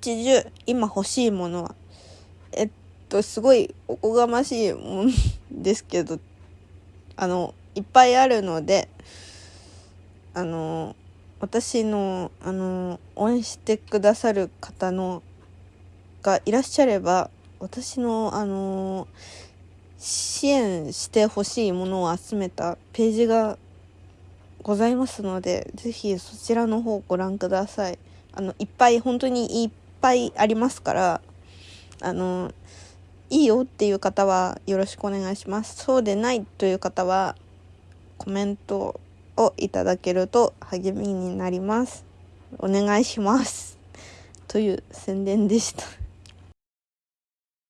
80今欲しいものは。えっとすごいおこがましいもんですけどあのいっぱいあるのであの私のあの応援してくださる方のがいらっしゃれば私のあの支援してほしいものを集めたページがございますのでぜひそちらの方ご覧ください。あのいっぱい本当にいっぱいありますからあのいいよっていう方はよろしくお願いします。そうでないという方はコメントをいただけると励みになります。お願いします。という宣伝でした。